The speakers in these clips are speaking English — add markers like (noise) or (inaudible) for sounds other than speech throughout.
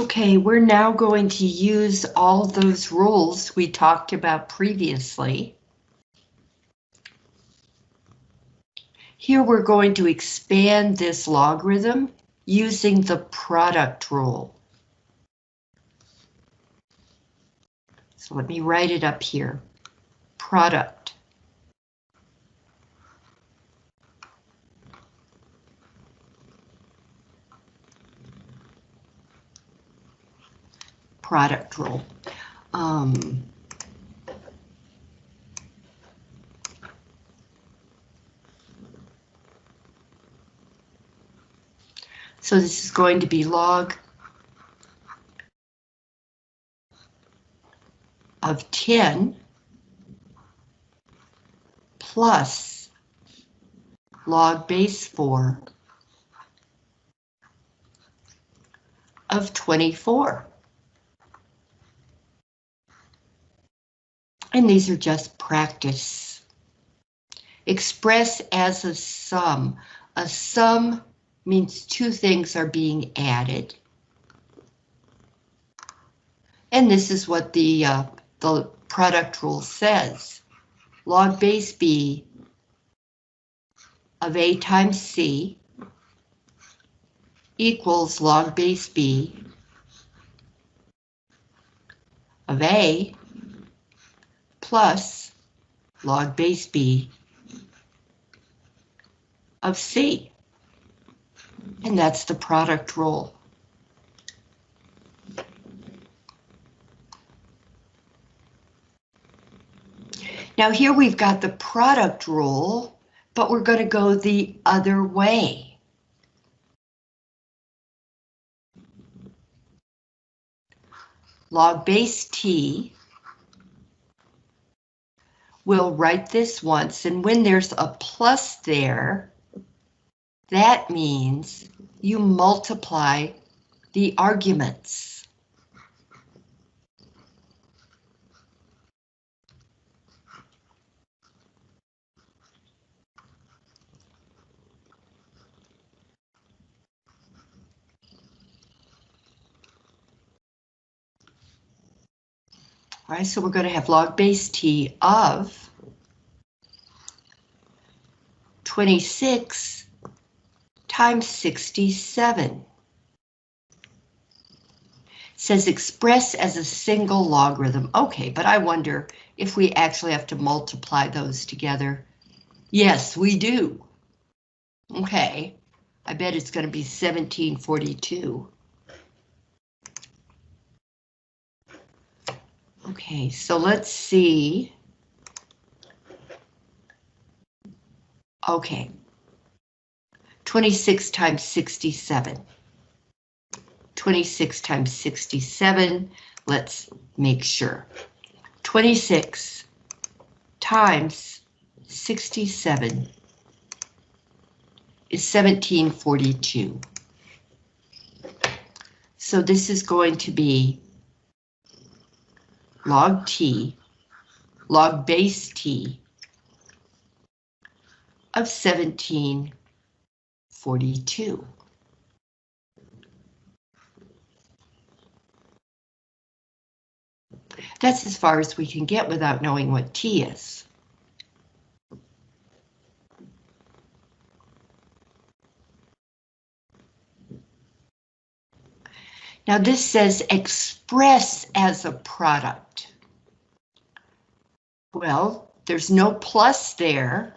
Okay, we're now going to use all those rules we talked about previously. Here we're going to expand this logarithm using the product rule. So let me write it up here. Product. Product rule. Um, So this is going to be log of 10 plus log base 4 of 24. And these are just practice. Express as a sum. A sum means two things are being added. And this is what the, uh, the product rule says. Log base B of A times C equals log base B of A plus log base B of C and that's the product rule. Now here we've got the product rule, but we're going to go the other way. Log base T. We'll write this once, and when there's a plus there, that means you multiply the arguments. All right, so we're going to have log base t of 26 times 67. says express as a single logarithm. Okay, but I wonder if we actually have to multiply those together. Yes, we do. Okay, I bet it's going to be 1742. Okay, so let's see. Okay, 26 times 67. 26 times 67, let's make sure. 26 times 67 is 1742. So this is going to be log t, log base t of 1742. That's as far as we can get without knowing what T is. Now this says express as a product. Well, there's no plus there.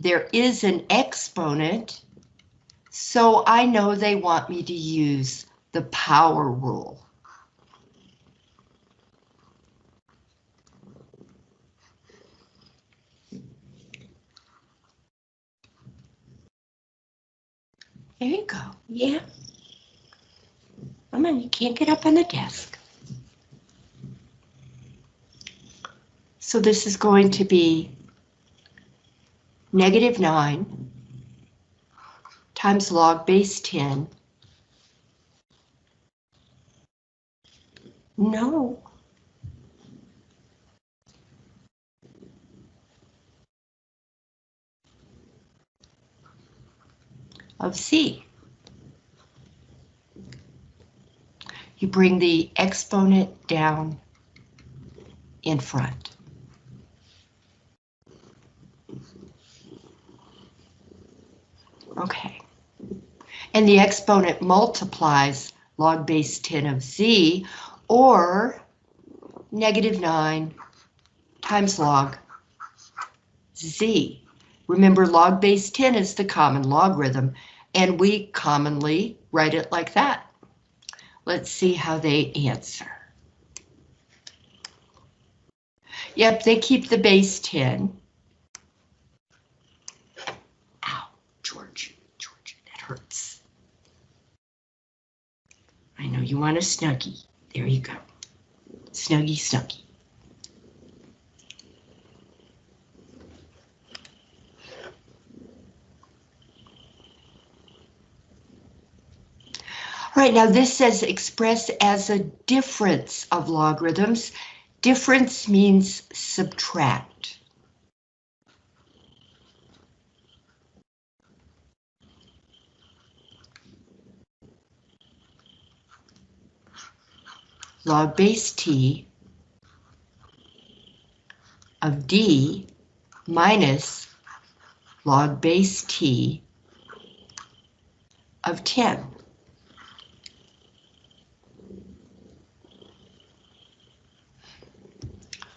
There is an exponent, so I know they want me to use the power rule. There you go. Yeah. Come on, you can't get up on the desk. So this is going to be negative 9 times log base 10. No. Of C. you bring the exponent down in front. Okay. And the exponent multiplies log base 10 of z, or negative 9 times log z. Remember, log base 10 is the common logarithm, and we commonly write it like that. Let's see how they answer. Yep, they keep the base 10. Ow, George, George, that hurts. I know you want a Snuggie. There you go. Snuggie, Snuggie. All right, now this says express as a difference of logarithms. Difference means subtract. Log base t of d minus log base t of 10.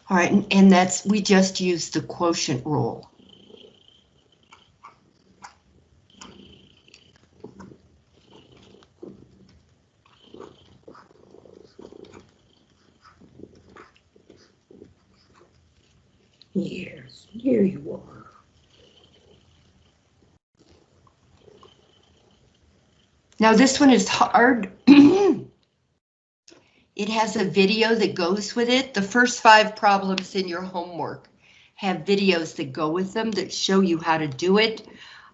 All right, and, and that's, we just use the quotient rule. Yes, here you are. Now this one is hard. (clears throat) it has a video that goes with it. The first five problems in your homework have videos that go with them that show you how to do it.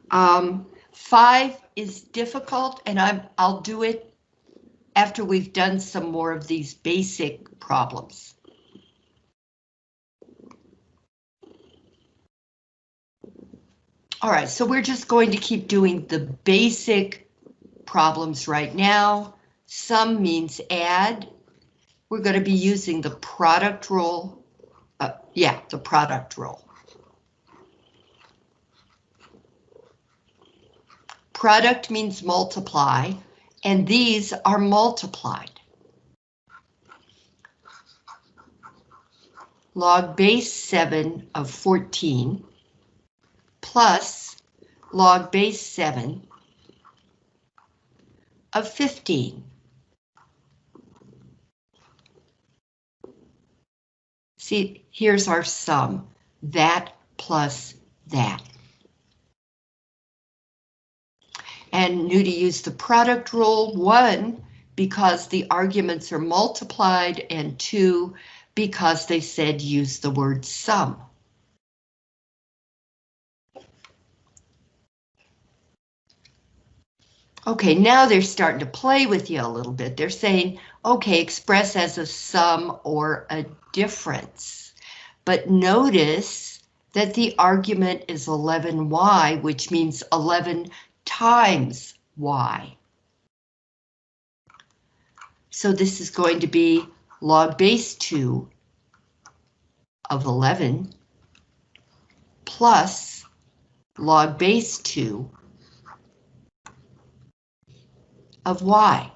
Um, five is difficult and I'm, I'll do it after we've done some more of these basic problems. All right, so we're just going to keep doing the basic problems right now. Sum means add. We're going to be using the product rule. Uh, yeah, the product rule. Product means multiply, and these are multiplied. Log base 7 of 14 plus log base 7 of 15. See, here's our sum, that plus that. And knew to use the product rule, one, because the arguments are multiplied, and two, because they said use the word sum. Okay, now they're starting to play with you a little bit. They're saying, okay, express as a sum or a difference. But notice that the argument is 11y, which means 11 times y. So this is going to be log base 2 of 11 plus log base 2 of y.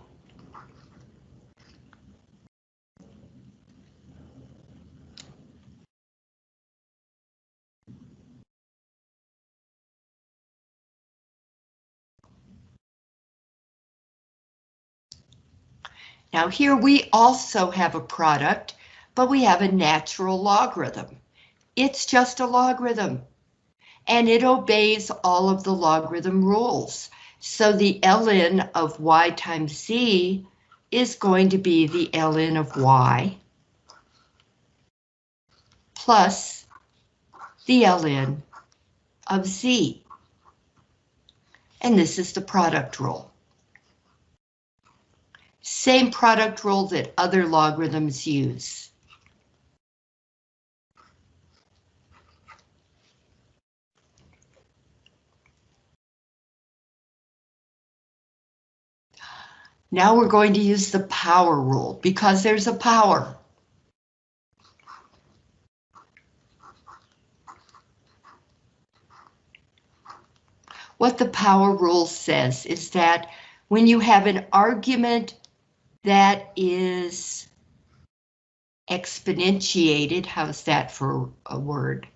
Now here we also have a product, but we have a natural logarithm. It's just a logarithm, and it obeys all of the logarithm rules. So the ln of y times z is going to be the ln of y plus the ln of z. And this is the product rule. Same product rule that other logarithms use. Now we're going to use the power rule because there's a power. What the power rule says is that when you have an argument that is exponentiated, how's that for a word?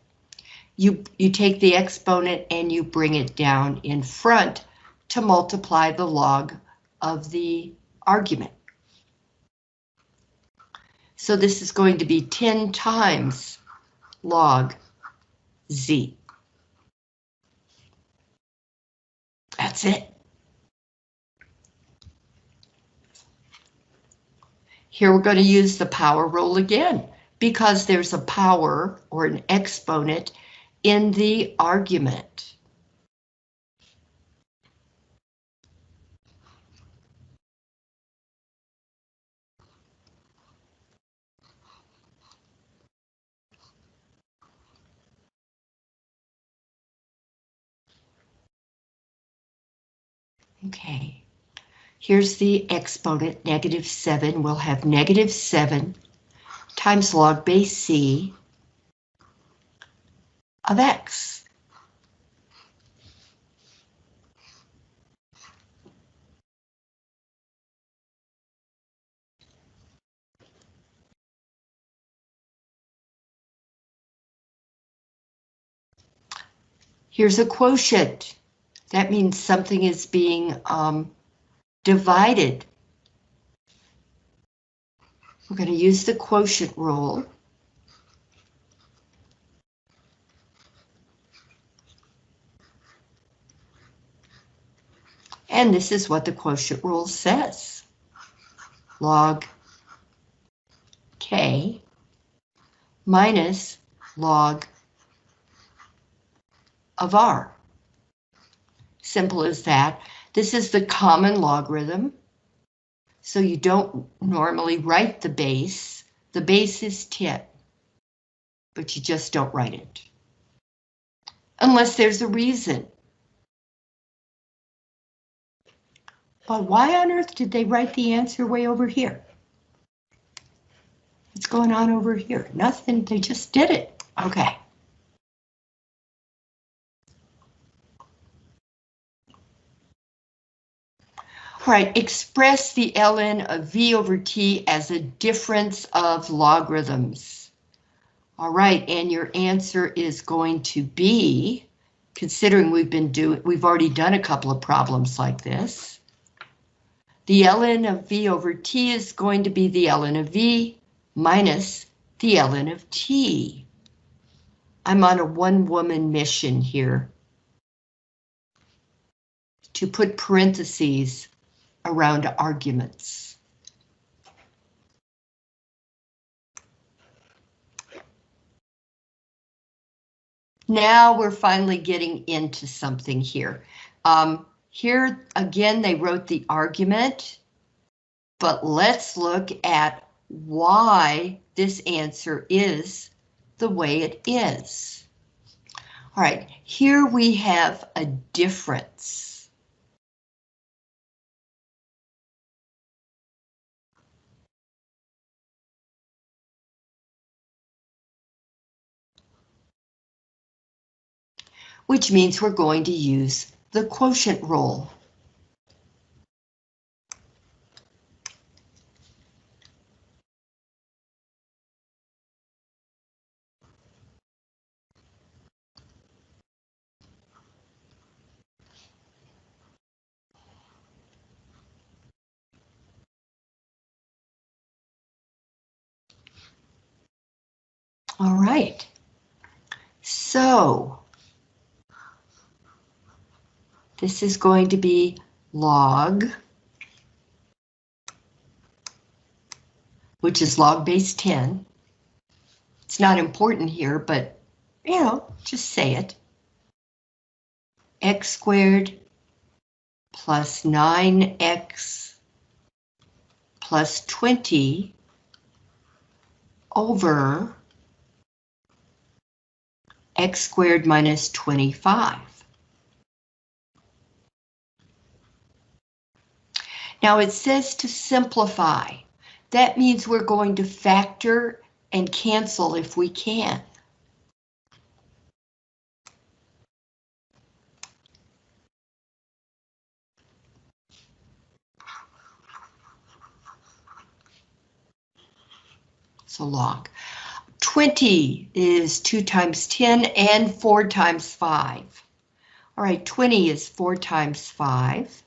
You, you take the exponent and you bring it down in front to multiply the log of the argument. So this is going to be 10 times log z. That's it. Here we're going to use the power rule again because there's a power or an exponent in the argument. Okay, here's the exponent, negative 7. We'll have negative 7 times log base c of x. Here's a quotient. That means something is being um, divided. We're going to use the quotient rule. And this is what the quotient rule says. Log K minus log of R. Simple as that. This is the common logarithm. So you don't normally write the base. The base is 10, but you just don't write it. Unless there's a reason. But why on earth did they write the answer way over here? What's going on over here? Nothing, they just did it. Okay. Right, express the ln of v over t as a difference of logarithms. All right, and your answer is going to be, considering we've been doing, we've already done a couple of problems like this. The ln of v over t is going to be the ln of v minus the ln of t. I'm on a one-woman mission here to put parentheses around arguments. Now we're finally getting into something here. Um, here again, they wrote the argument, but let's look at why this answer is the way it is. All right, here we have a difference. Which means we're going to use the quotient rule. All right. So this is going to be log, which is log base 10. It's not important here, but, you know, just say it. x squared plus 9x plus 20 over x squared minus 25. Now it says to simplify. That means we're going to factor and cancel if we can. So log. 20 is 2 times 10 and 4 times 5. All right, 20 is 4 times 5.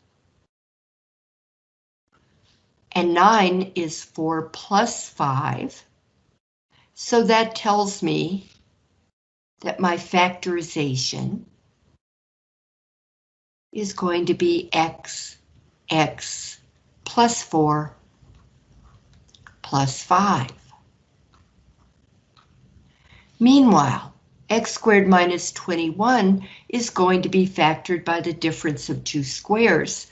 And 9 is 4 plus 5. So that tells me that my factorization is going to be x, x plus 4 plus 5. Meanwhile, x squared minus 21 is going to be factored by the difference of two squares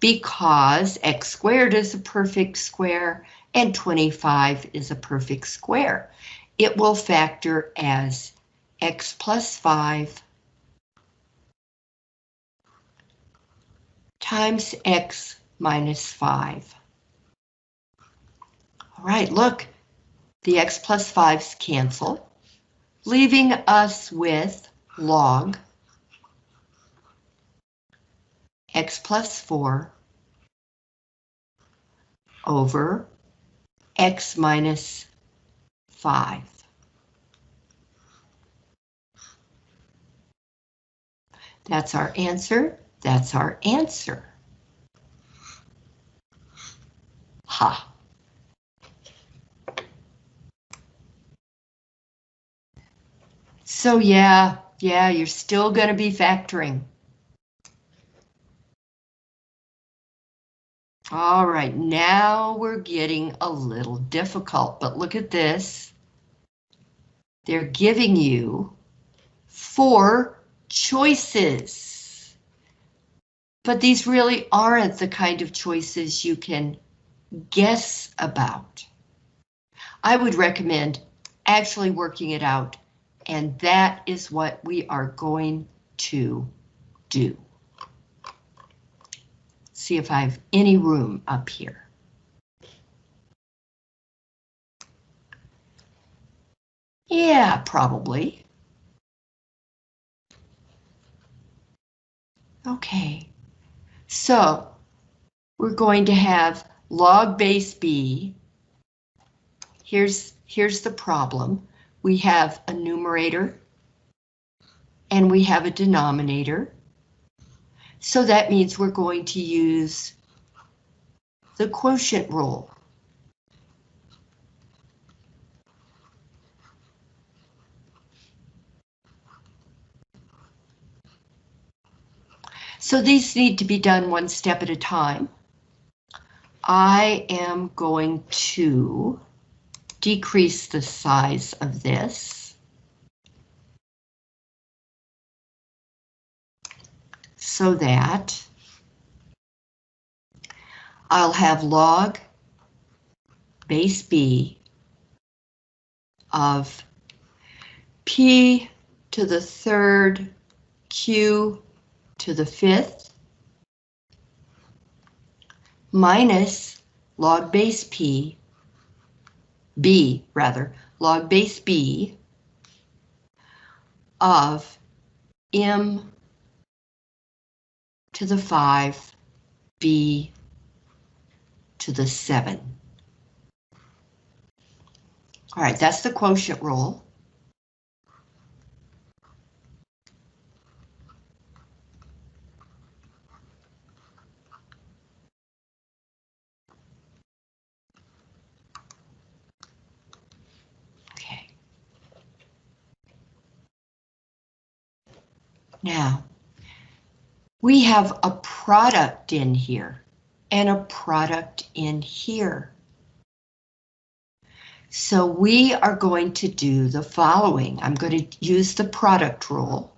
because x squared is a perfect square and 25 is a perfect square. It will factor as x plus 5 times x minus 5. All right, look, the x plus 5's cancel leaving us with log x plus 4 over x minus 5. That's our answer. That's our answer. Ha. So yeah, yeah, you're still going to be factoring. All right, now we're getting a little difficult, but look at this. They're giving you four choices. But these really aren't the kind of choices you can guess about. I would recommend actually working it out and that is what we are going to do. See if I have any room up here. Yeah, probably. Okay, so we're going to have log base b. Here's, here's the problem we have a numerator and we have a denominator. So that means we're going to use the quotient rule. So these need to be done one step at a time. I am going to decrease the size of this. So that I'll have log base B of P to the third, Q to the fifth, minus log base P b rather, log base b of m to the 5, b to the 7. All right, that's the quotient rule. Okay. Now, we have a product in here and a product in here. So we are going to do the following. I'm going to use the product rule.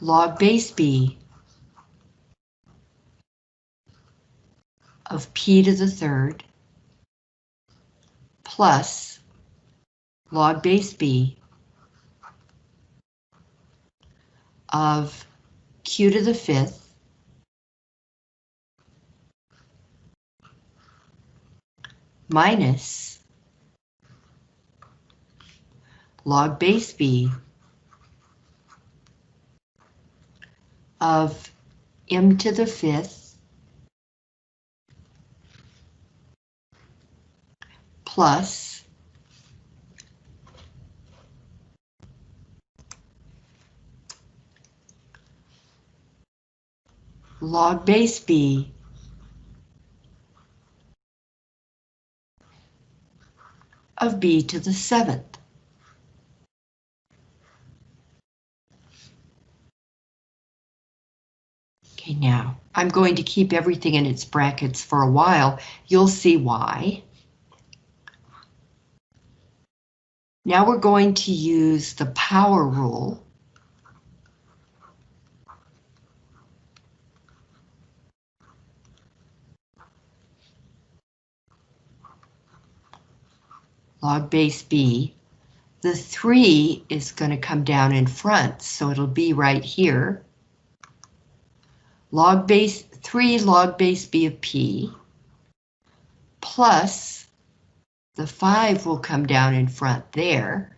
Log base b of p to the third plus log base b of q to the fifth minus log base b of m to the fifth plus log base b of b to the seventh. Okay, now I'm going to keep everything in its brackets for a while. You'll see why. Now we're going to use the power rule. log base b. The 3 is going to come down in front, so it'll be right here. Log base 3 log base b of p plus the 5 will come down in front there.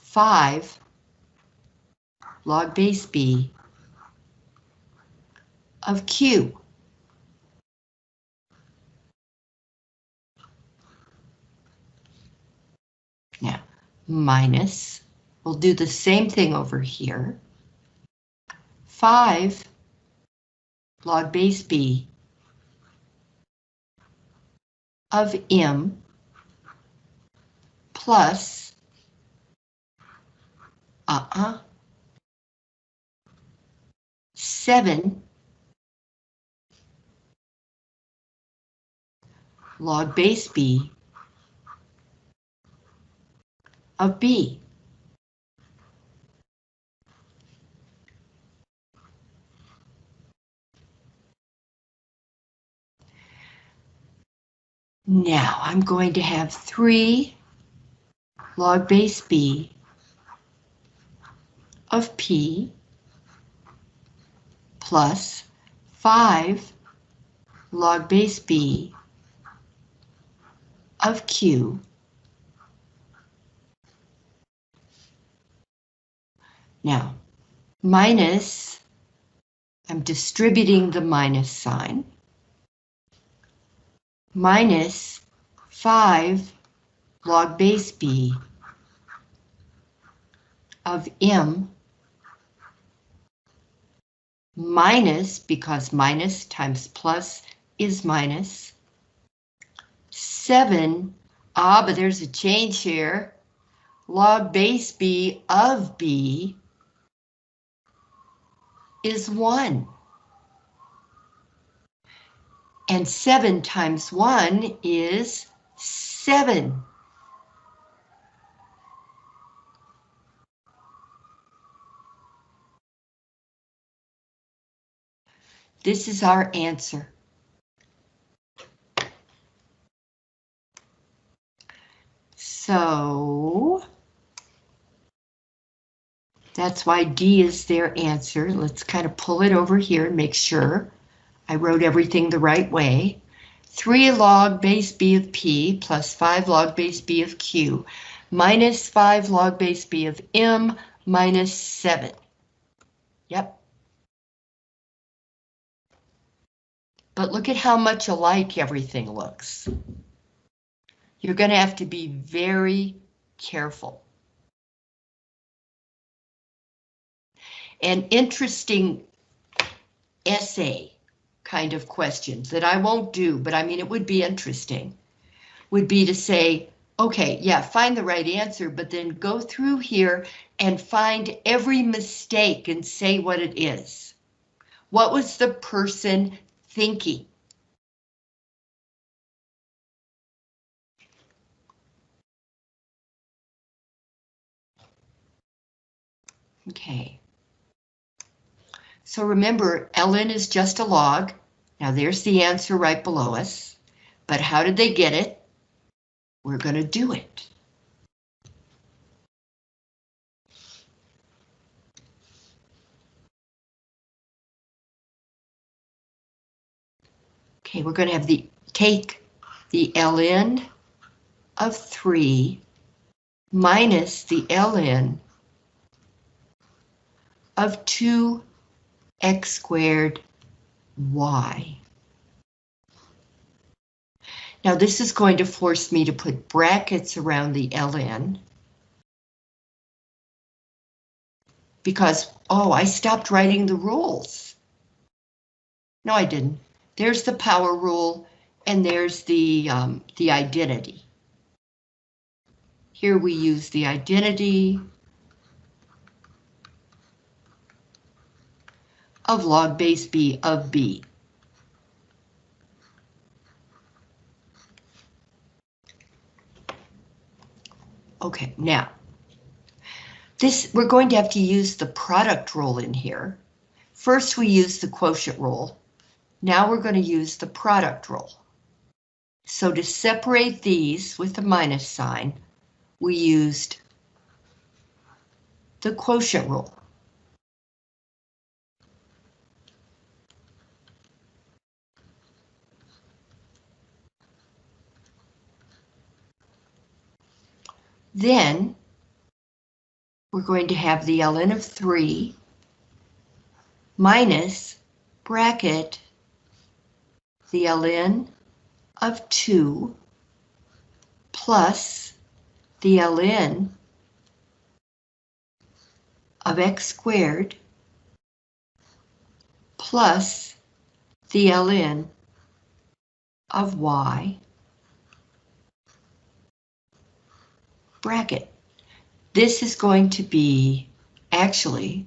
5 log base b of q. Now, minus, we'll do the same thing over here. 5 log base b of m plus uh-uh 7 log base b of B. Now I'm going to have 3 log base B of P plus 5 log base B of Q. Now, minus, I'm distributing the minus sign, minus 5 log base b of m minus, because minus times plus is minus, 7, ah, but there's a change here, log base b of b is 1. And 7 times 1 is 7. This is our answer. So that's why D is their answer. Let's kind of pull it over here and make sure I wrote everything the right way. 3 log base B of P plus 5 log base B of Q minus 5 log base B of M minus 7. Yep. But look at how much alike everything looks. You're going to have to be very careful. an interesting essay kind of questions that I won't do, but I mean, it would be interesting, would be to say, okay, yeah, find the right answer, but then go through here and find every mistake and say what it is. What was the person thinking? Okay. So remember, ln is just a log. Now there's the answer right below us, but how did they get it? We're going to do it. Okay, we're going to have the take the ln of 3 minus the ln of 2x squared y. Now this is going to force me to put brackets around the ln. Because, oh, I stopped writing the rules. No, I didn't. There's the power rule, and there's the, um, the identity. Here we use the identity of log base b of b. Okay, now, this we're going to have to use the product rule in here. First we use the quotient rule. Now we're going to use the product rule. So to separate these with the minus sign, we used the quotient rule. Then we're going to have the ln of 3 minus bracket the ln of 2 plus the ln of x squared plus the ln of y bracket. This is going to be, actually,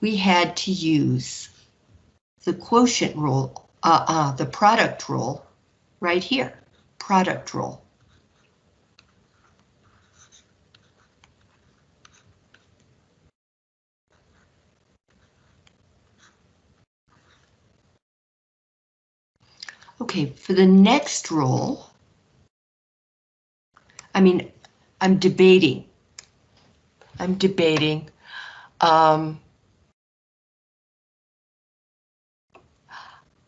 we had to use the quotient rule, uh, uh, the product rule right here, product rule. Okay, for the next rule, I mean, I'm debating. I'm debating. Um,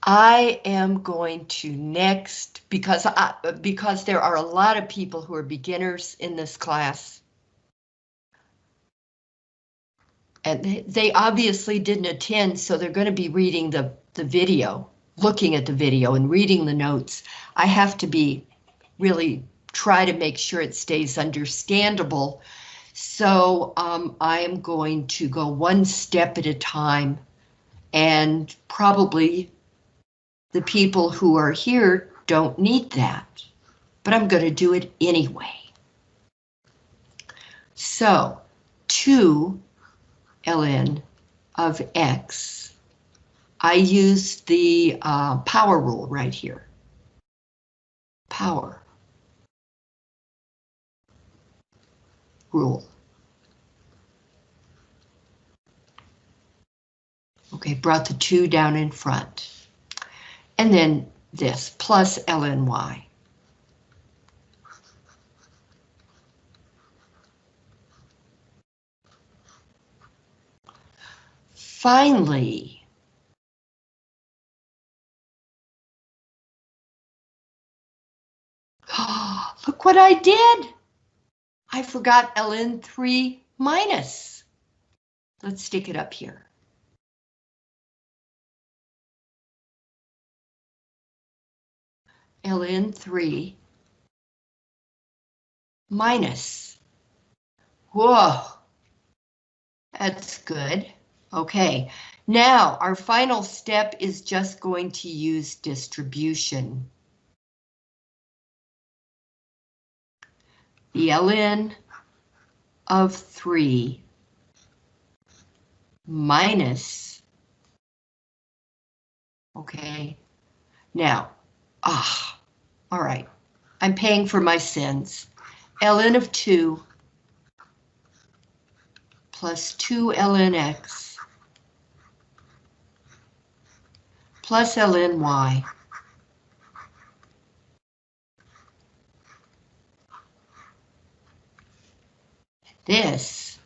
I am going to next, because, I, because there are a lot of people who are beginners in this class. And they, they obviously didn't attend, so they're going to be reading the, the video, looking at the video and reading the notes. I have to be really try to make sure it stays understandable. So um, I am going to go one step at a time and probably the people who are here don't need that, but I'm going to do it anyway. So 2 ln of x, I used the uh, power rule right here. Power. Rule. Okay, brought the 2 down in front. And then this, plus lny. Finally, (gasps) look what I did! I forgot ln3 minus. Let's stick it up here. ln3 minus. Whoa, that's good. Okay, now our final step is just going to use distribution. The ln of 3 minus, okay, now, ah, all right, I'm paying for my sins. ln of 2 plus 2 ln x plus ln y. This,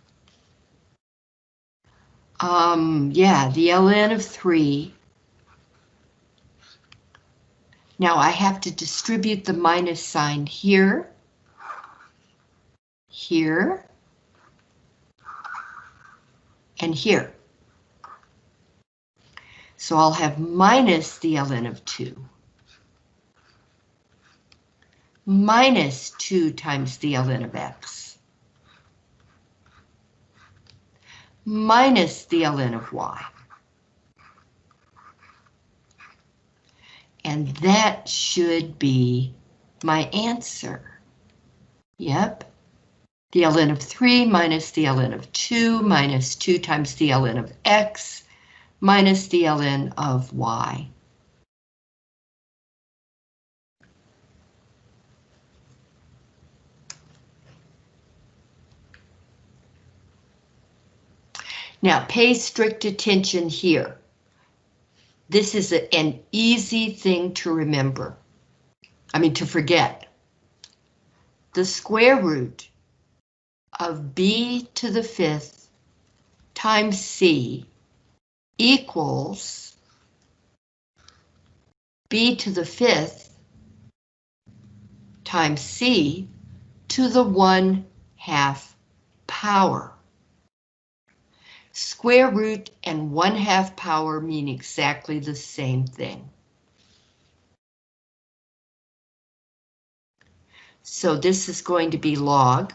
um, yeah, the ln of 3. Now I have to distribute the minus sign here, here, and here. So I'll have minus the ln of 2. Minus 2 times the ln of x. Minus the ln of y. And that should be my answer. Yep. The ln of 3 minus the ln of 2 minus 2 times the ln of x minus the ln of y. Now pay strict attention here. This is a, an easy thing to remember. I mean to forget. The square root of b to the fifth times c equals b to the fifth times c to the one half power. Square root and one half power mean exactly the same thing. So this is going to be log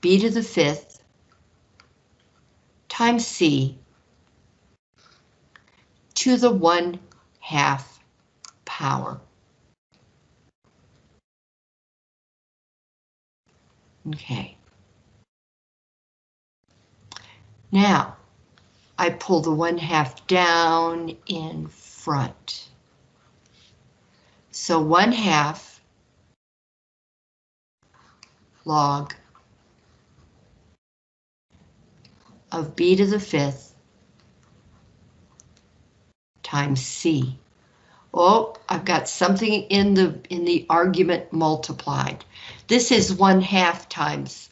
b to the fifth times C to the 1 half power. Okay. Now, I pull the 1 half down in front. So 1 half log of b to the fifth times c. Oh, I've got something in the in the argument multiplied. This is one half times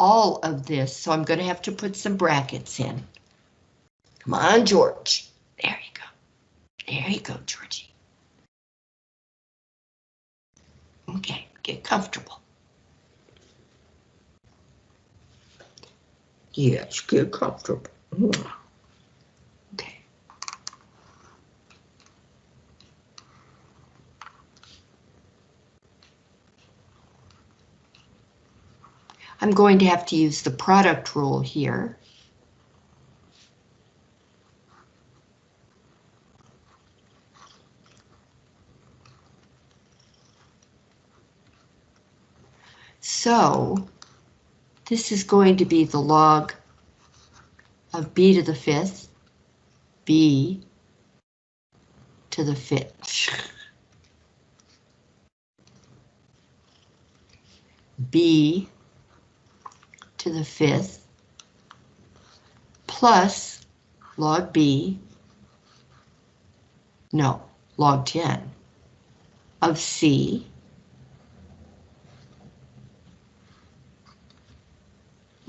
all of this, so I'm going to have to put some brackets in. Come on, George. There you go. There you go, Georgie. Okay, get comfortable. Yes, get comfortable. Okay. I'm going to have to use the product rule here. So this is going to be the log of b to the fifth, b to the fifth. b to the fifth plus log b, no, log 10 of c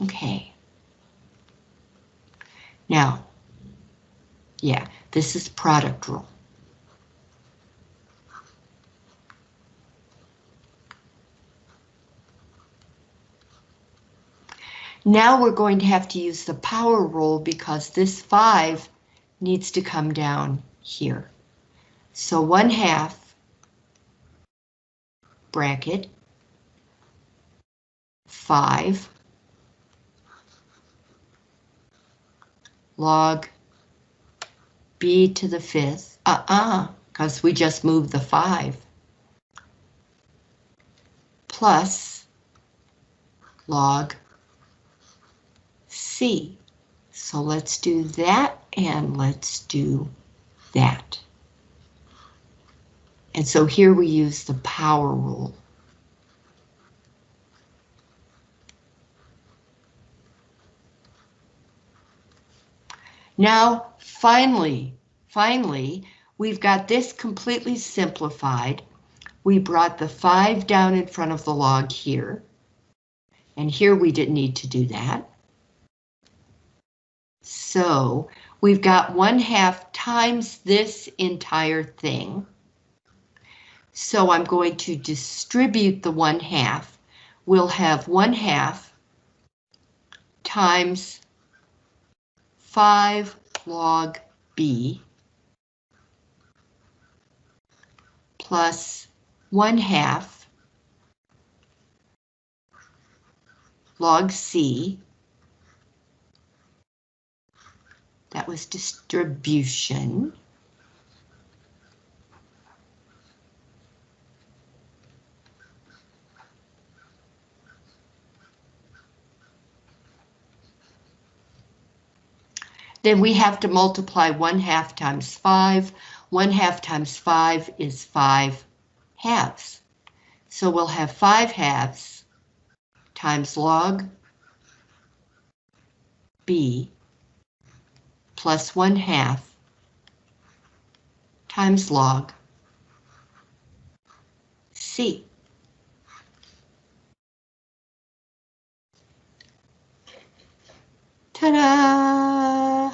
Okay. Now, yeah, this is product rule. Now we're going to have to use the power rule because this 5 needs to come down here. So 1 half bracket 5 log b to the fifth, uh-uh, because we just moved the 5, plus log So let's do that and let's do that. And so here we use the power rule. Now finally, finally, we've got this completely simplified. We brought the 5 down in front of the log here. And here we didn't need to do that. So we've got 1 half times this entire thing. So I'm going to distribute the 1 half. We'll have 1 half times 5 log b plus 1 half log c. That was distribution. Then we have to multiply 1 half times 5. 1 half times 5 is 5 halves. So we'll have 5 halves times log b plus 1 half times log c. Ta-da!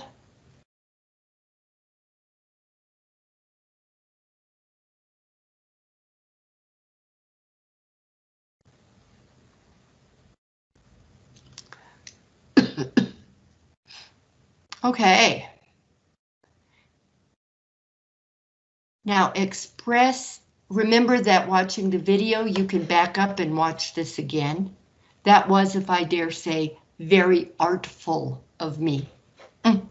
Okay. Now express, remember that watching the video, you can back up and watch this again. That was, if I dare say, very artful of me. Mm.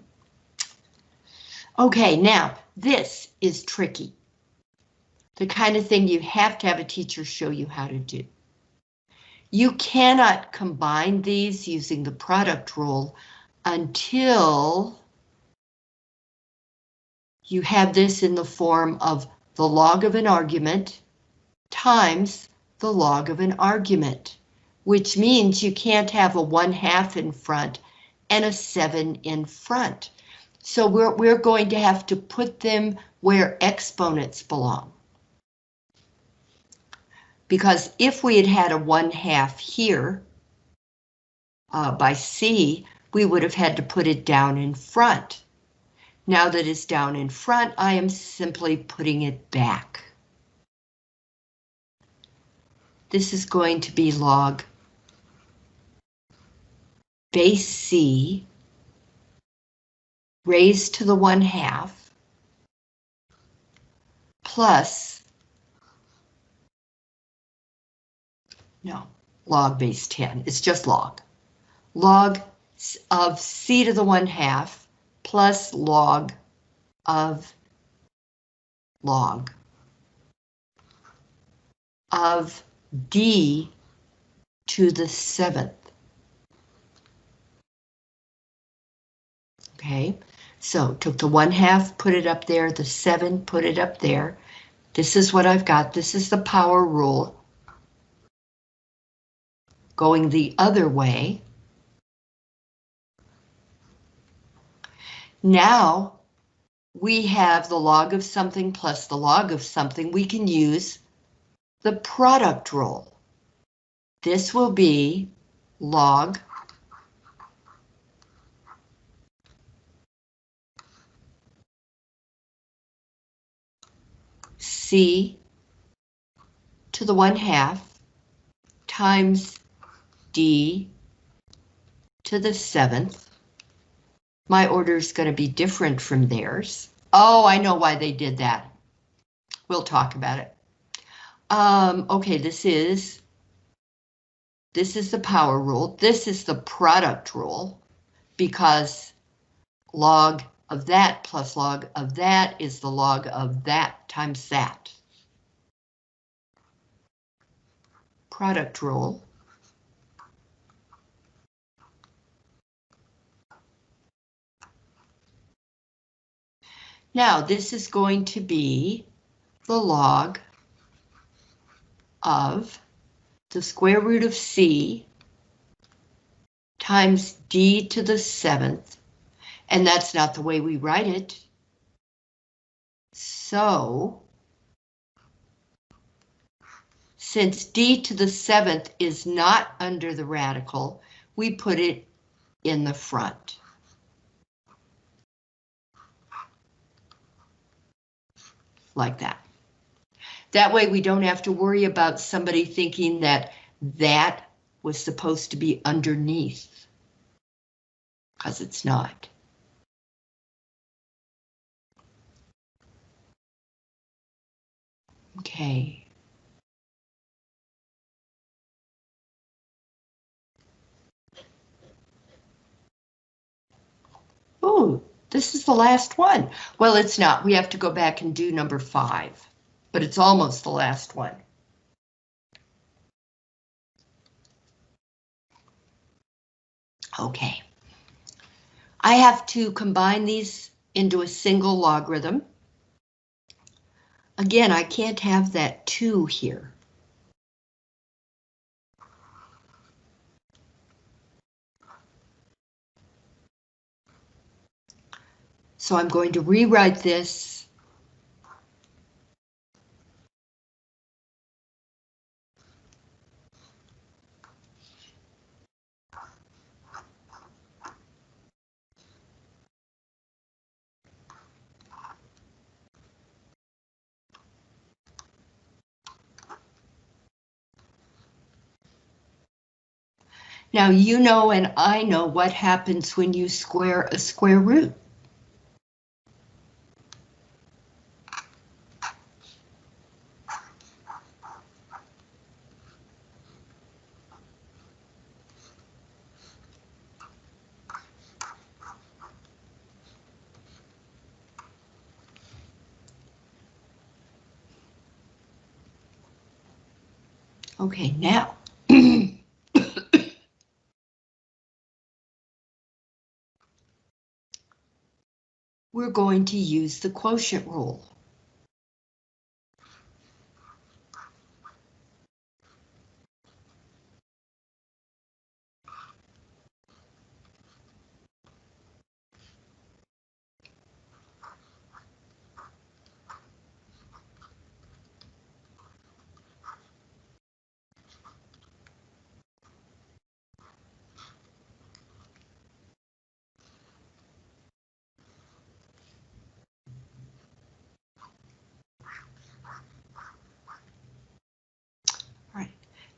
Okay, now this is tricky. The kind of thing you have to have a teacher show you how to do. You cannot combine these using the product rule until you have this in the form of the log of an argument times the log of an argument which means you can't have a 1 half in front and a 7 in front. So we're, we're going to have to put them where exponents belong. Because if we had had a 1 half here uh, by C, we would have had to put it down in front. Now that it's down in front, I am simply putting it back. This is going to be log base C raised to the 1 half plus, no, log base 10, it's just log. Log of C to the 1 half plus log of log of D to the seventh. Okay, so took the one half, put it up there, the seven, put it up there. This is what I've got. This is the power rule. Going the other way. Now we have the log of something plus the log of something. We can use the product rule. This will be log C to the 1 half times D to the 7th. My order is going to be different from theirs. Oh, I know why they did that. We'll talk about it. Um, okay, this is this is the power rule. This is the product rule because log of that plus log of that is the log of that times that. Product rule. Now this is going to be the log of the square root of c times d to the seventh And that's not the way we write it. So, since d to the seventh is not under the radical, we put it in the front. Like that. That way we don't have to worry about somebody thinking that that was supposed to be underneath. Because it's not. Okay. Oh, this is the last one. Well, it's not. We have to go back and do number five, but it's almost the last one. Okay. I have to combine these into a single logarithm. Again, I can't have that 2 here. So I'm going to rewrite this. Now you know and I know what happens when you square a square root. Okay, now. (coughs) We're going to use the quotient rule.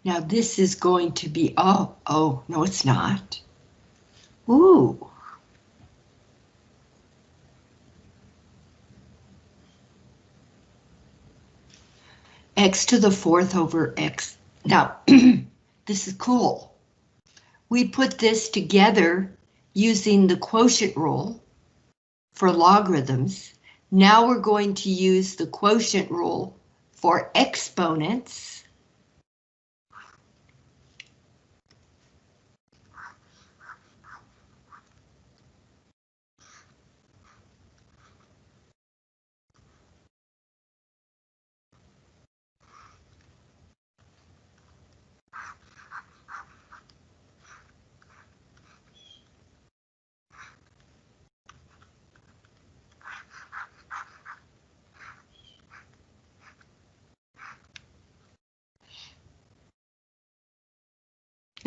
Now this is going to be, oh, oh, no, it's not. Ooh. x to the fourth over x. Now, (clears throat) this is cool. We put this together using the quotient rule for logarithms. Now we're going to use the quotient rule for exponents.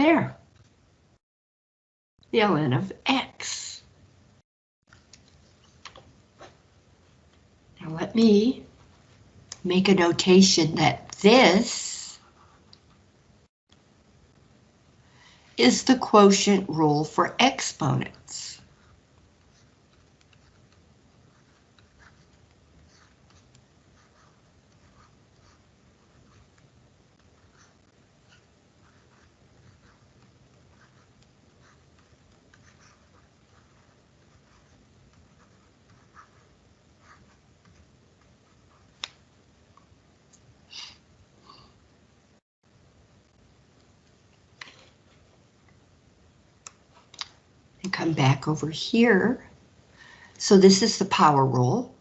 There. The ln of x. Now let me make a notation that this is the quotient rule for exponents. come back over here. So this is the power rule.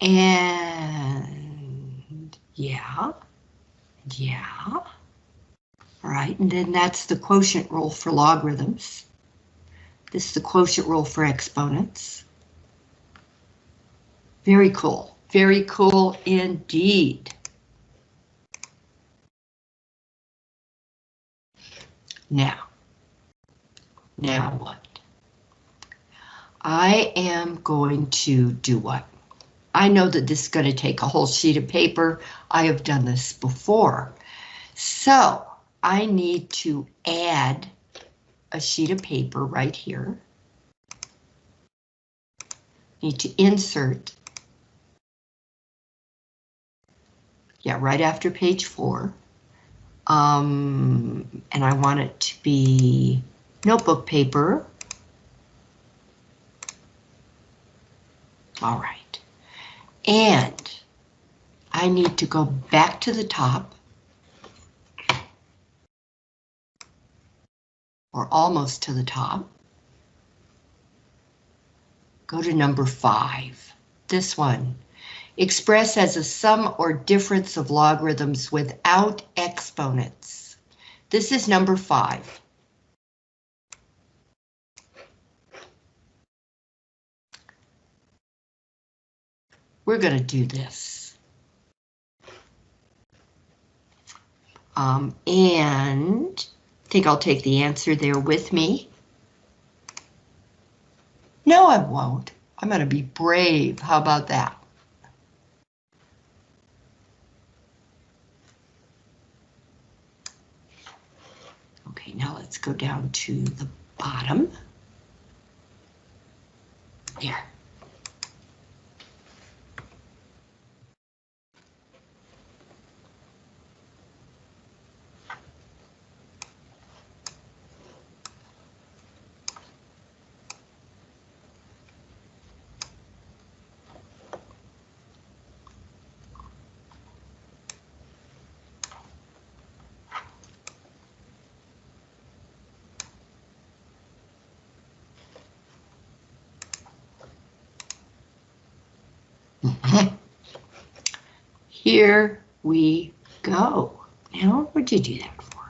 And yeah, Yeah. All right, and then that's the quotient rule for logarithms. This is the quotient rule for exponents. Very cool, very cool indeed. Now, now what? I am going to do what? I know that this is going to take a whole sheet of paper. I have done this before. So I need to add a sheet of paper right here. Need to insert. Yeah, right after page four. Um, and I want it to be notebook paper. All right. And I need to go back to the top. Or almost to the top. Go to number five, this one. Express as a sum or difference of logarithms without exponents. This is number five. we're going to do this. Um, and I think I'll take the answer there with me. No, I won't. I'm going to be brave. How about that? Now let's go down to the bottom. There. (laughs) Here we go. Now, what'd you do that for?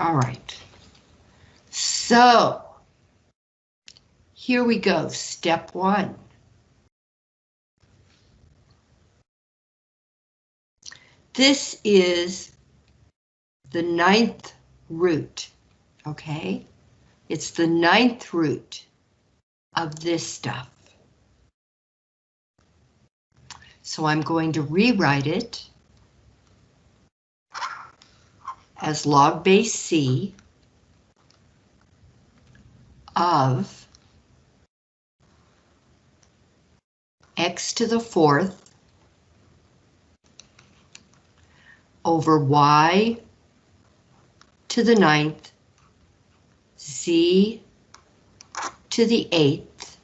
All right. So here we go, step one. This is the ninth root, okay? It's the ninth root of this stuff. So I'm going to rewrite it as log base C of x to the fourth over y to the ninth, z to the eighth.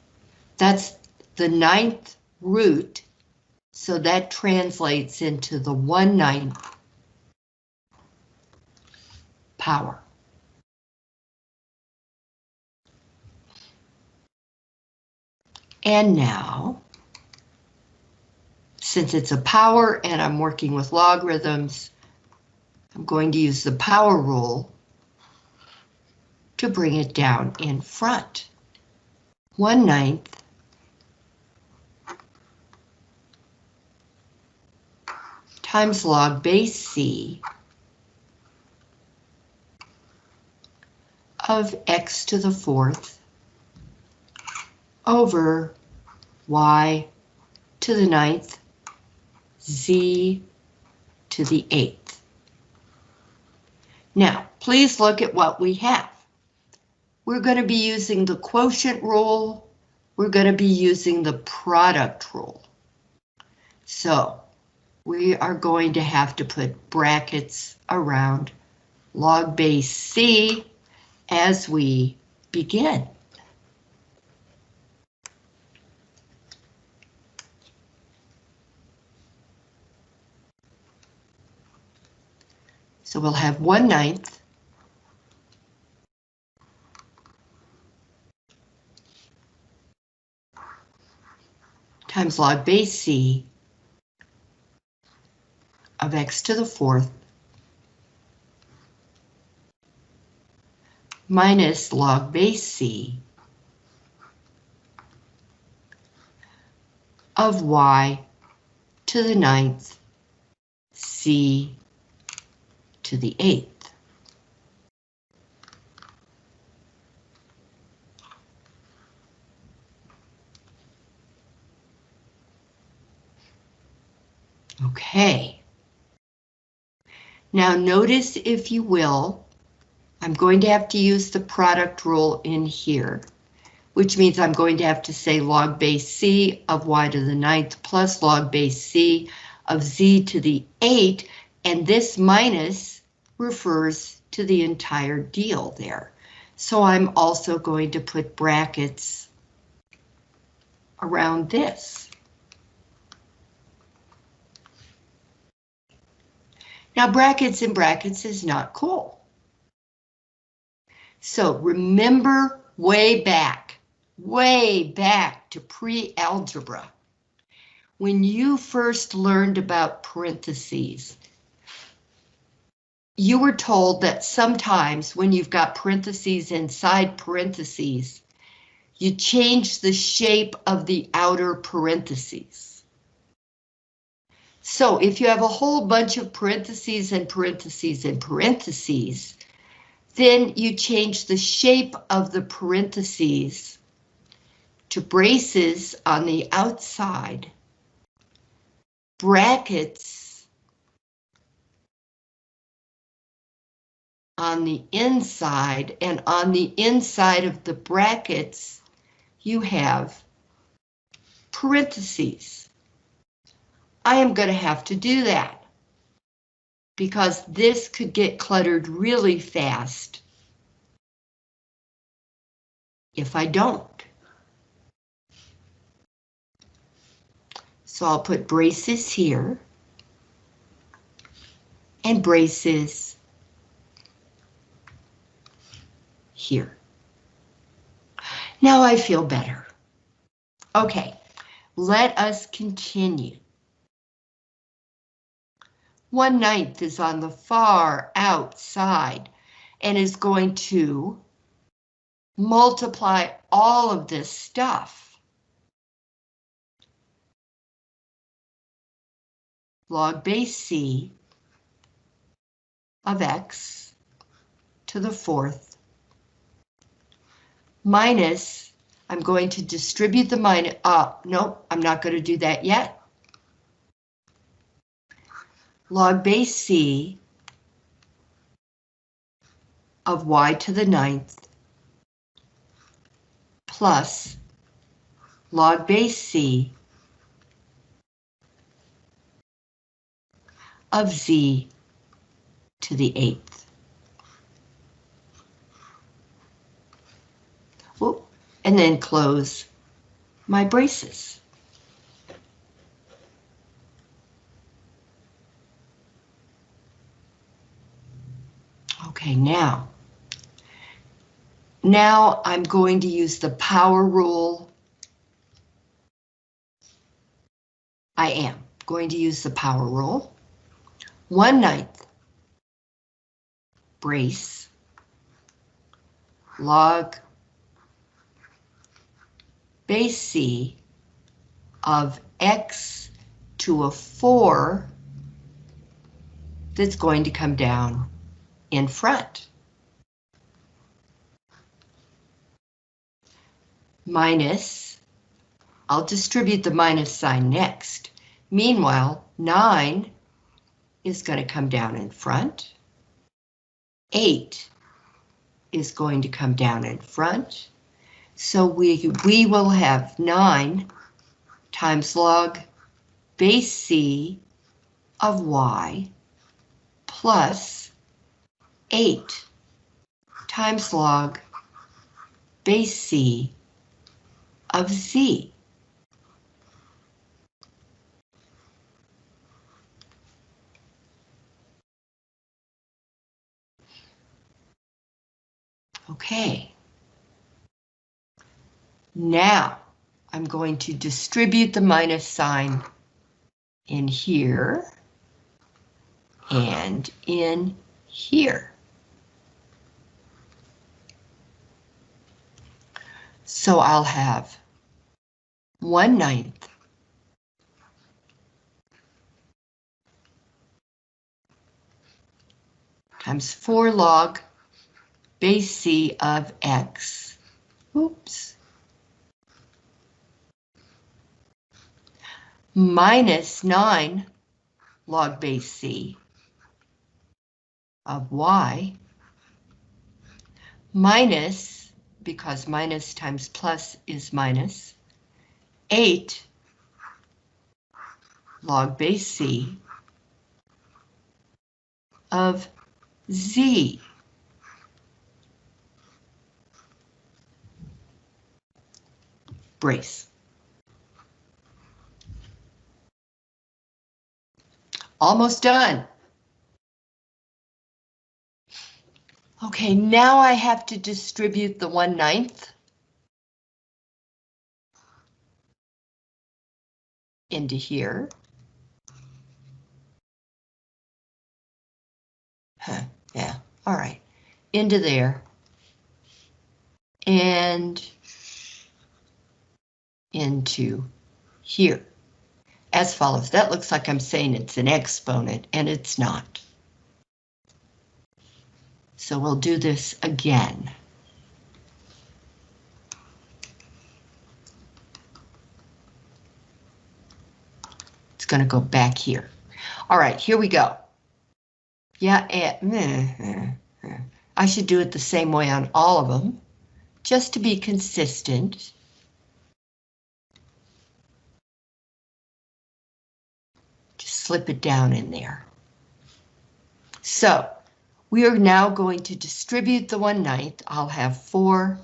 That's the ninth root, so that translates into the one ninth power. And now, since it's a power and I'm working with logarithms, I'm going to use the power rule to bring it down in front. One ninth times log base C of x to the fourth over y to the ninth, z to the eighth. Now, please look at what we have. We're going to be using the quotient rule. We're going to be using the product rule. So we are going to have to put brackets around log base C as we begin. So we'll have one ninth times log base C of x to the fourth minus log base C of y to the ninth C to the eighth. Okay. Now notice, if you will, I'm going to have to use the product rule in here, which means I'm going to have to say log base C of y to the ninth plus log base C of z to the 8, and this minus refers to the entire deal there. So I'm also going to put brackets around this. Now brackets and brackets is not cool. So remember way back, way back to pre-algebra, when you first learned about parentheses, you were told that sometimes when you've got parentheses inside parentheses, you change the shape of the outer parentheses. So if you have a whole bunch of parentheses and parentheses and parentheses, then you change the shape of the parentheses to braces on the outside, brackets on the inside, and on the inside of the brackets, you have parentheses. I am going to have to do that because this could get cluttered really fast if I don't. So I'll put braces here and braces here. Now I feel better. Okay, let us continue. One ninth is on the far outside and is going to multiply all of this stuff. Log base C of X to the fourth minus, I'm going to distribute the minus, uh, no, I'm not going to do that yet log base C of y to the ninth plus log base C of z to the eighth. and then close my braces. Okay, now. Now I'm going to use the power rule. I am going to use the power rule. One ninth brace log base C of X to a four that's going to come down in front. Minus, I'll distribute the minus sign next. Meanwhile, 9 is going to come down in front. 8 is going to come down in front. So we, we will have 9 times log base C of y plus 8 times log base c of z. Okay. Now, I'm going to distribute the minus sign in here and in here. So I'll have 1 ninth times 4 log base c of x. Oops. Minus 9 log base c of y minus, because minus times plus is minus, 8 log base c of z. Brace. Almost done. Okay, now I have to distribute the 1 ninth into here. Huh, yeah, all right, into there. And into here. As follows, that looks like I'm saying it's an exponent, and it's not. So we'll do this again. It's going to go back here. All right, here we go. Yeah, eh, I should do it the same way on all of them, just to be consistent. Just slip it down in there. So, we are now going to distribute the 1 ninth. I'll have 4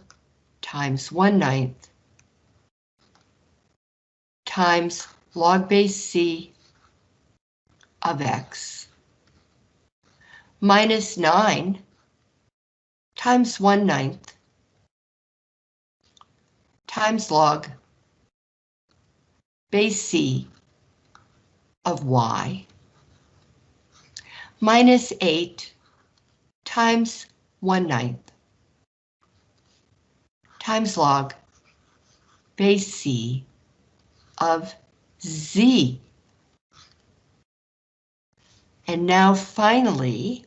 times 1 ninth times log base c of x minus 9 times 1 ninth times log base c of y minus 8 times 1 ninth times log base c of z. And now finally,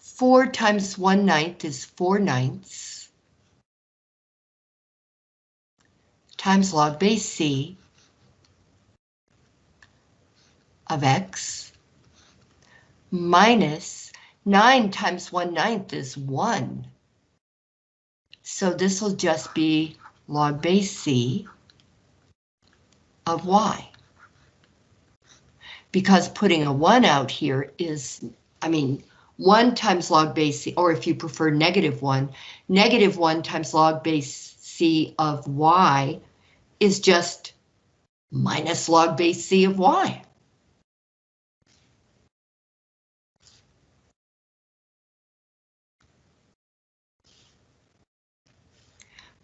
4 times 1 ninth is 4 ninths times log base c of x minus 9 times 1 ninth is 1. So this will just be log base c of y. Because putting a 1 out here is, I mean, 1 times log base c, or if you prefer negative 1, negative 1 times log base c of y is just minus log base c of y.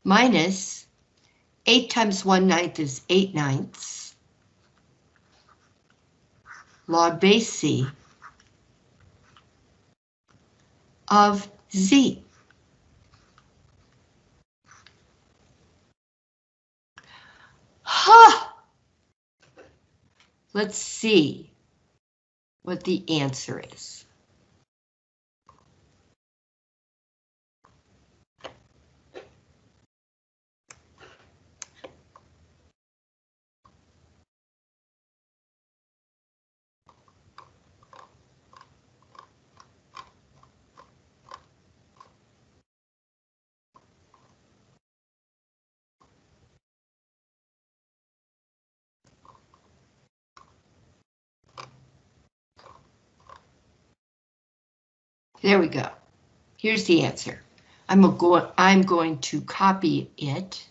minus 8 times 1 ninth is 8 ninths. Log base C of Z. Huh! Let's see what the answer is. There we go. Here's the answer. I'm go I'm going to copy it.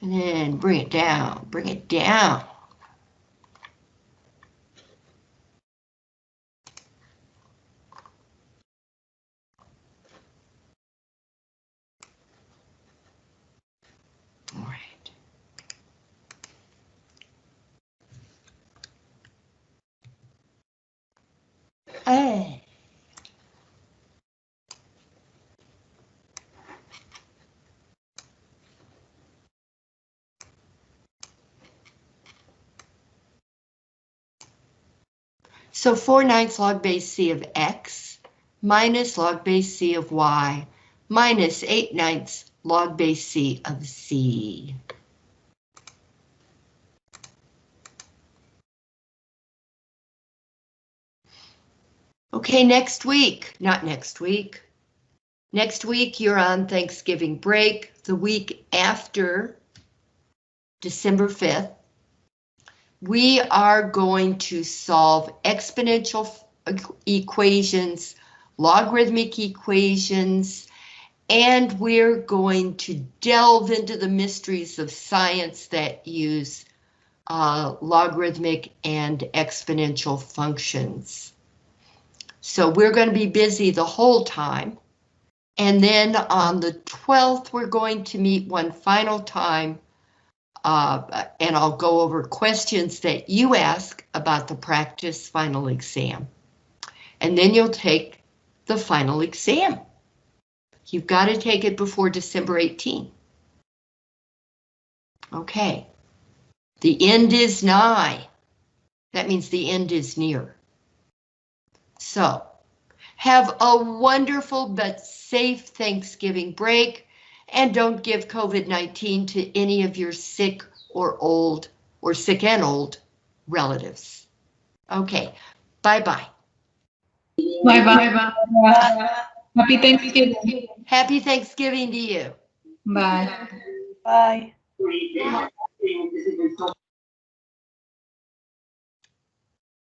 And then bring it down, bring it down. All right. Hey. So 4 ninths log base c of x minus log base c of y minus 8 ninths log base c of z. Okay, next week, not next week. Next week, you're on Thanksgiving break. The week after, December 5th, we are going to solve exponential equations, logarithmic equations, and we're going to delve into the mysteries of science that use uh, logarithmic and exponential functions. So we're going to be busy the whole time. And then on the 12th, we're going to meet one final time uh, and I'll go over questions that you ask about the practice final exam. And then you'll take the final exam. You've got to take it before December 18. Okay. The end is nigh. That means the end is near. So, have a wonderful but safe Thanksgiving break and don't give COVID-19 to any of your sick or old or sick and old relatives. Okay, bye-bye. Bye-bye. Happy Thanksgiving. Happy Thanksgiving to you. Bye. Bye.